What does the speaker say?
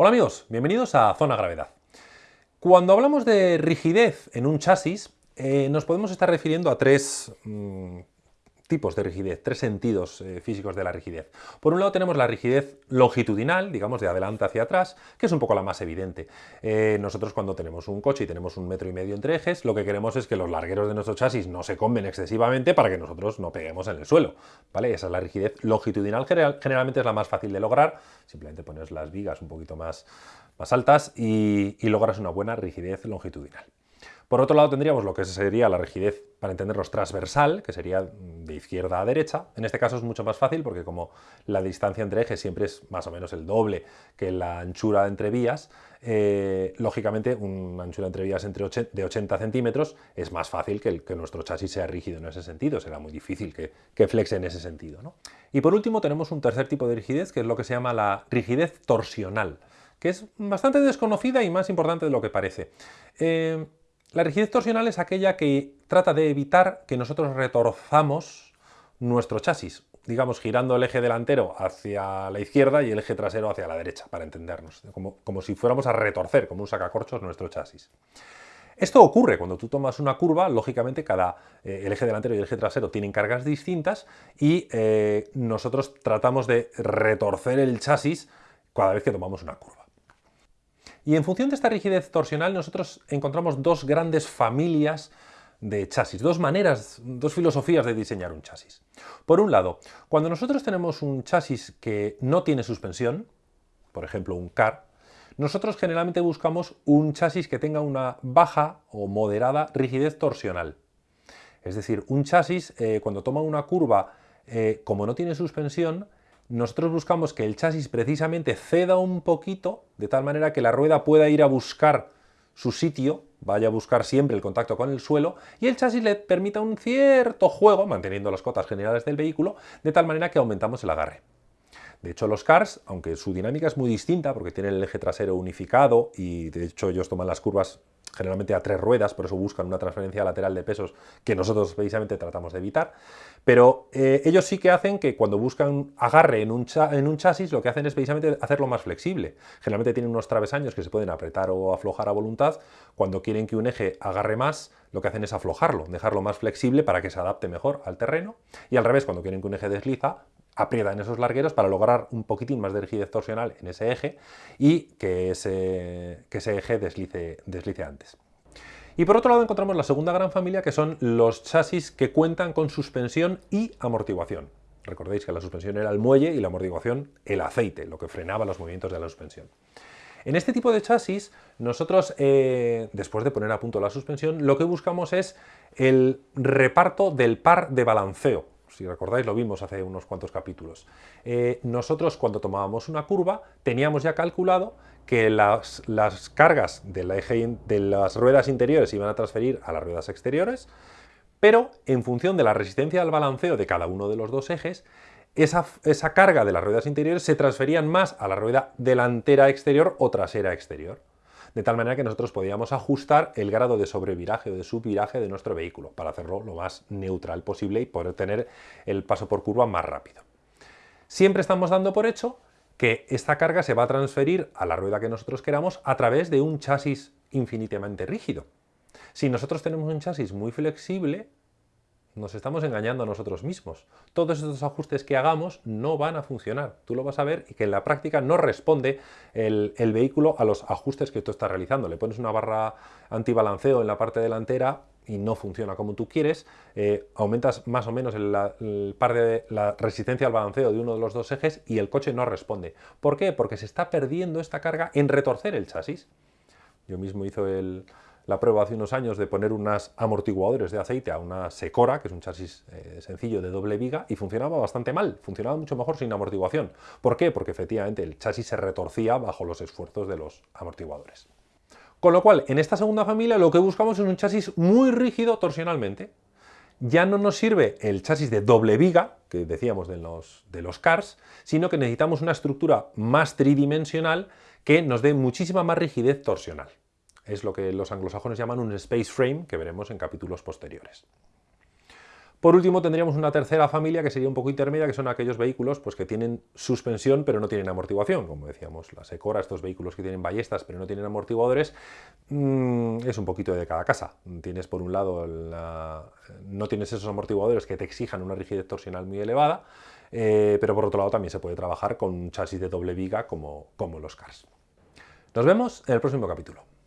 Hola amigos, bienvenidos a Zona Gravedad. Cuando hablamos de rigidez en un chasis, eh, nos podemos estar refiriendo a tres mm, tipos de rigidez, tres sentidos eh, físicos de la rigidez. Por un lado tenemos la rigidez longitudinal, digamos de adelante hacia atrás, que es un poco la más evidente. Eh, nosotros cuando tenemos un coche y tenemos un metro y medio entre ejes, lo que queremos es que los largueros de nuestro chasis no se comen excesivamente para que nosotros no peguemos en el suelo. ¿vale? Esa es la rigidez longitudinal, generalmente es la más fácil de lograr, simplemente pones las vigas un poquito más, más altas y logras una buena rigidez longitudinal. Por otro lado tendríamos lo que sería la rigidez, para entendernos, transversal, que sería de izquierda a derecha. En este caso es mucho más fácil porque como la distancia entre ejes siempre es más o menos el doble que la anchura entre vías, eh, lógicamente una anchura entre vías de 80 centímetros es más fácil que, que, nuestro chasis sea rígido en ese sentido, será muy difícil que, flexe en ese sentido. Y por último tenemos un tercer tipo de rigidez que es lo que se llama la rigidez torsional que es bastante desconocida y más importante de lo que parece. Eh, la rigidez torsional es aquella que trata de evitar que nosotros retorzamos nuestro chasis, digamos girando el eje delantero hacia la izquierda y el eje trasero hacia la derecha, para entendernos, como, como si fuéramos a retorcer, como un sacacorchos, nuestro chasis. Esto ocurre cuando tú tomas una curva, lógicamente cada, eh, el eje delantero y el eje trasero tienen cargas distintas y eh, nosotros tratamos de retorcer el chasis cada vez que tomamos una curva. Y en función de esta rigidez torsional nosotros encontramos dos grandes familias de chasis, dos maneras, dos filosofías de diseñar un chasis. Por un lado, cuando nosotros tenemos un chasis que no tiene suspensión, por ejemplo un car, nosotros generalmente buscamos un chasis que tenga una baja o moderada rigidez torsional. Es decir, un chasis eh, cuando toma una curva, eh, como no tiene suspensión, nosotros buscamos que el chasis precisamente ceda un poquito, de tal manera que la rueda pueda ir a buscar su sitio, vaya a buscar siempre el contacto con el suelo, y el chasis le permita un cierto juego, manteniendo las cotas generales del vehículo, de tal manera que aumentamos el agarre. De hecho, los cars, aunque su dinámica es muy distinta, porque tienen el eje trasero unificado, y de hecho ellos toman las curvas generalmente a tres ruedas, por eso buscan una transferencia lateral de pesos que nosotros precisamente tratamos de evitar. Pero eh, ellos sí que hacen que cuando buscan agarre en un, en un, chasis, lo que hacen es precisamente hacerlo más flexible. Generalmente tienen unos travesaños que se pueden apretar o aflojar a voluntad. Cuando quieren que un eje agarre más, lo que hacen es aflojarlo, dejarlo más flexible para que se adapte mejor al terreno. Y al revés, cuando quieren que un eje desliza, aprieta en esos largueros para lograr un poquitín más de rigidez torsional en ese eje y que ese, que ese eje deslice, deslice antes. Y por otro lado encontramos la segunda gran familia que son los chasis que cuentan con suspensión y amortiguación. Recordéis que la suspensión era el muelle y la amortiguación el aceite, lo que frenaba los movimientos de la suspensión. En este tipo de chasis, nosotros, eh, después de poner a punto la suspensión, lo que buscamos es el reparto del par de balanceo, si recordáis lo vimos hace unos cuantos capítulos. Eh, nosotros cuando tomábamos una curva teníamos ya calculado que las, cargas eje, de las ruedas interiores iban a transferir a las ruedas exteriores, pero en función de la resistencia al balanceo de cada uno de los dos ejes, esa, esa carga de las ruedas interiores se transferían más a la rueda delantera exterior o trasera exterior de tal manera que nosotros podíamos ajustar el grado de sobreviraje o de subviraje de nuestro vehículo para hacerlo lo más neutral posible y poder tener el paso por curva más rápido. Siempre estamos dando por hecho que esta carga se va a transferir a la rueda que nosotros queramos a través de un chasis infinitamente rígido. Si nosotros tenemos un chasis muy flexible, nos estamos engañando a nosotros mismos. Todos estos ajustes que hagamos no van a funcionar. Tú lo vas a ver y que en la práctica no responde el, vehículo a los ajustes que tú estás realizando. Le pones una barra antibalanceo en la parte delantera y no funciona como tú quieres, eh, aumentas más o menos el, par de la resistencia al balanceo de uno de los dos ejes y el coche no responde. ¿Por qué? Porque se está perdiendo esta carga en retorcer el chasis. Yo mismo hizo el, la prueba hace unos años de poner unos amortiguadores de aceite a una Secora, que es un chasis eh, sencillo de doble viga, y funcionaba bastante mal, funcionaba mucho mejor sin amortiguación. ¿Por qué? Porque efectivamente el chasis se retorcía bajo los esfuerzos de los amortiguadores. Con lo cual, en esta segunda familia lo que buscamos es un chasis muy rígido torsionalmente. Ya no nos sirve el chasis de doble viga, que decíamos de los, de los cars, sino que necesitamos una estructura más tridimensional que nos dé muchísima más rigidez torsional. Es lo que los anglosajones llaman un space frame, que veremos en capítulos posteriores. Por último, tendríamos una tercera familia que sería un poco intermedia, que son aquellos vehículos pues, que tienen suspensión pero no tienen amortiguación. Como decíamos, la Secora, estos vehículos que tienen ballestas pero no tienen amortiguadores, mm, es un poquito de cada casa. Tienes por un lado, no tienes esos amortiguadores que te exijan una rigidez torsional muy elevada, eh, pero por otro lado también se puede trabajar con un chasis de doble viga como los CARS. Nos vemos en el próximo capítulo.